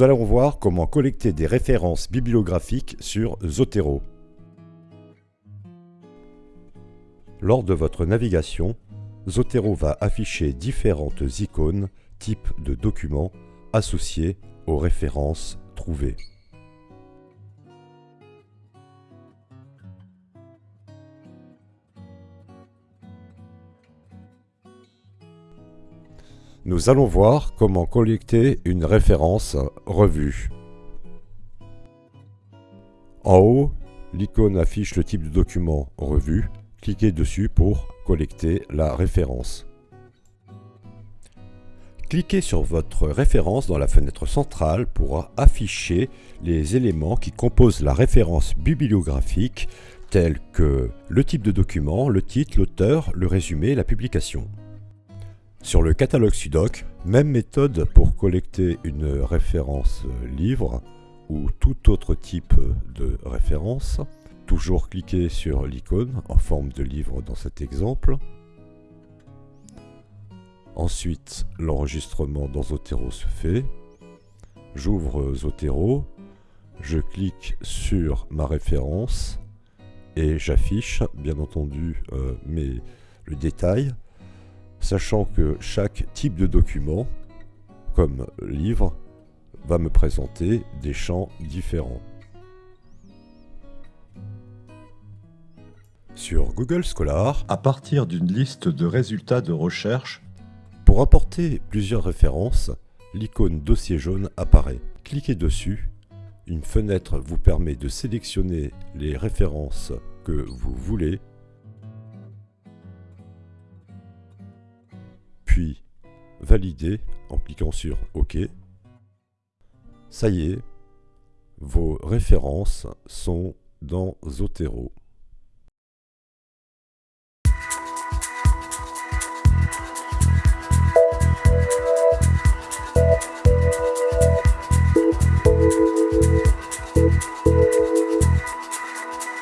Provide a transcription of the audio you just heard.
Nous allons voir comment collecter des références bibliographiques sur Zotero. Lors de votre navigation, Zotero va afficher différentes icônes type de documents associés aux références trouvées. Nous allons voir comment collecter une référence revue. En haut, l'icône affiche le type de document revue. Cliquez dessus pour collecter la référence. Cliquez sur votre référence dans la fenêtre centrale pour afficher les éléments qui composent la référence bibliographique tels que le type de document, le titre, l'auteur, le résumé, la publication. Sur le catalogue Sudoc, même méthode pour collecter une référence livre ou tout autre type de référence. Toujours cliquer sur l'icône en forme de livre dans cet exemple. Ensuite, l'enregistrement dans Zotero se fait. J'ouvre Zotero, je clique sur ma référence et j'affiche bien entendu euh, le détail sachant que chaque type de document, comme livre, va me présenter des champs différents. Sur Google Scholar, à partir d'une liste de résultats de recherche, pour apporter plusieurs références, l'icône dossier jaune apparaît. Cliquez dessus, une fenêtre vous permet de sélectionner les références que vous voulez valider en cliquant sur OK. Ça y est, vos références sont dans Zotero.